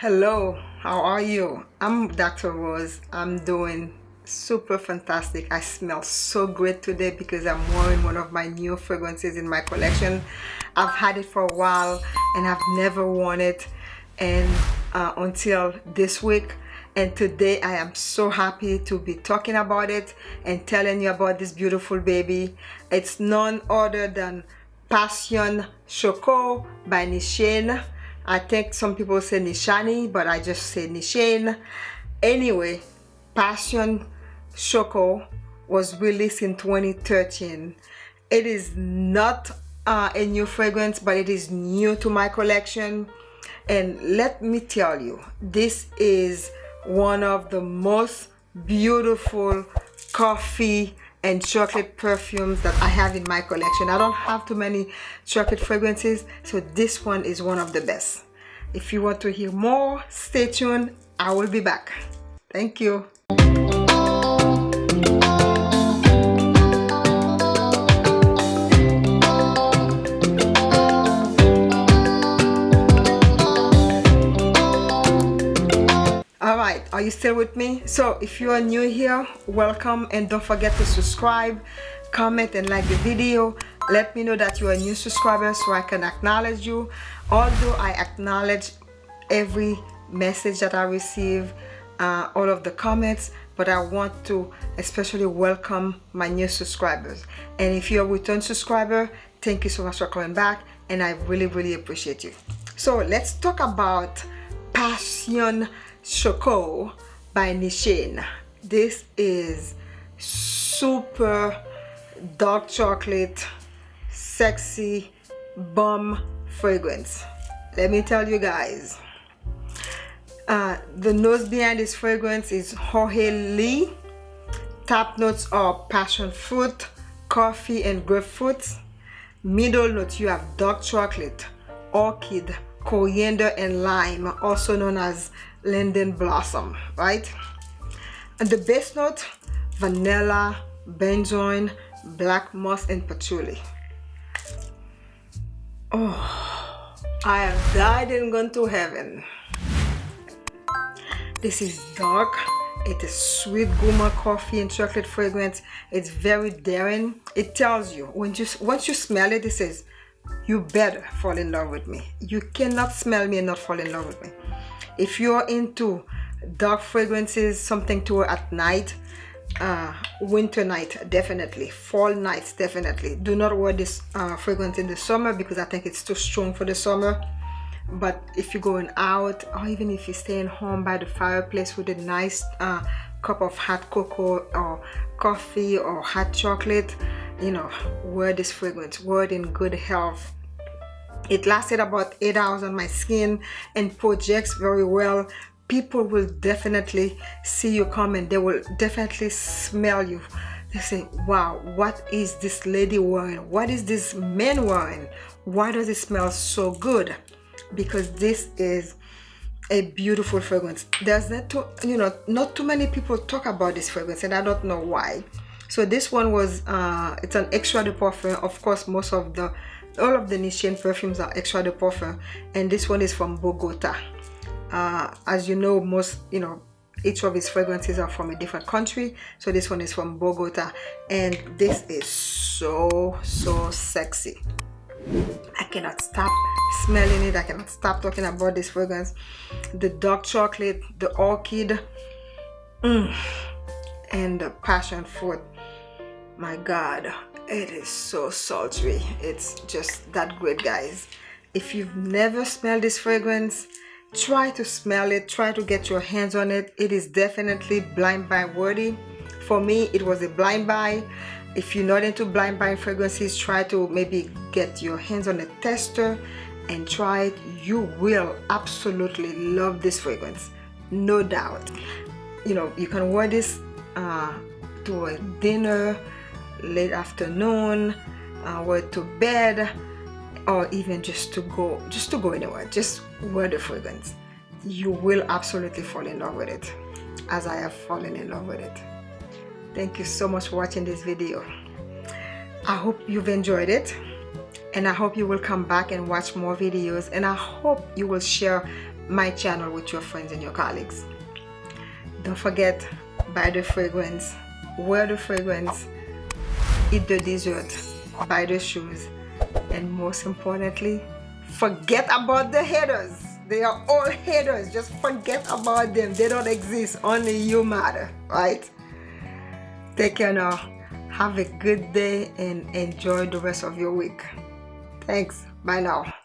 Hello, how are you? I'm Dr. Rose. I'm doing super fantastic. I smell so great today because I'm wearing one of my new fragrances in my collection. I've had it for a while and I've never worn it and uh, until this week and today I am so happy to be talking about it and telling you about this beautiful baby. It's none other than Passion Choco by Nishane. I think some people say Nishani, but I just say Nishane. Anyway, Passion Choco was released in 2013. It is not uh, a new fragrance, but it is new to my collection. And let me tell you, this is one of the most beautiful coffee and chocolate perfumes that I have in my collection. I don't have too many chocolate fragrances, so this one is one of the best. If you want to hear more, stay tuned. I will be back. Thank you. Are you still with me? So if you are new here welcome and don't forget to subscribe comment and like the video. Let me know that you are a new subscriber so I can acknowledge you. Although I acknowledge every message that I receive uh, all of the comments but I want to especially welcome my new subscribers. And if you're a return subscriber thank you so much for coming back and I really really appreciate you. So let's talk about passion Choco by Nishane. This is super dark chocolate, sexy, bomb fragrance. Let me tell you guys. Uh, the nose behind this fragrance is Jorge Lee. Top notes are passion fruit, coffee, and grapefruit. Middle notes you have dark chocolate, orchid, coriander, and lime, also known as linden blossom right? And the base note vanilla benzoin black moss and patchouli. Oh i have died and gone to heaven. This is dark. It is sweet gourmand coffee and chocolate fragrance. It's very daring. It tells you when you once you smell it it says you better fall in love with me. You cannot smell me and not fall in love with me. If you're into dark fragrances something to at night uh, winter night definitely. Fall nights definitely. Do not wear this uh, fragrance in the summer because I think it's too strong for the summer. But if you're going out or even if you're staying home by the fireplace with a nice uh, cup of hot cocoa or coffee or hot chocolate you know wear this fragrance wear it in good health. It lasted about eight hours on my skin and projects very well. People will definitely see you come and they will definitely smell you. They say wow what is this lady wearing? What is this man wearing? Why does it smell so good? Because this is a beautiful fragrance. There's not too you know not too many people talk about this fragrance and i don't know why so this one was uh it's an extrait de parfum. Of course most of the all of the Nishane perfumes are extrait de parfum. And this one is from Bogota. Uh, as you know most you know each of his fragrances are from a different country. So this one is from Bogota. And this is so so sexy. I cannot stop smelling it. I cannot stop talking about this fragrance. The dark chocolate the orchid. Mm, and the passion fruit my god it is so sultry. It's just that great guys. If you've never smelled this fragrance try to smell it. Try to get your hands on it. It is definitely blind buy worthy. For me it was a blind buy. If you're not into blind buy fragrances try to maybe get your hands on a tester and try it. You will absolutely love this fragrance no doubt. You know you can wear this uh, to a dinner late afternoon uh, or to bed or even just to go just to go anywhere just wear the fragrance you will absolutely fall in love with it as I have fallen in love with it. Thank you so much for watching this video. I hope you've enjoyed it and I hope you will come back and watch more videos and I hope you will share my channel with your friends and your colleagues. Don't forget buy the fragrance wear the fragrance eat the dessert buy the shoes and most importantly forget about the haters. They are all haters. Just forget about them. They don't exist. Only you matter right? Take care now. Have a good day and enjoy the rest of your week. Thanks. Bye now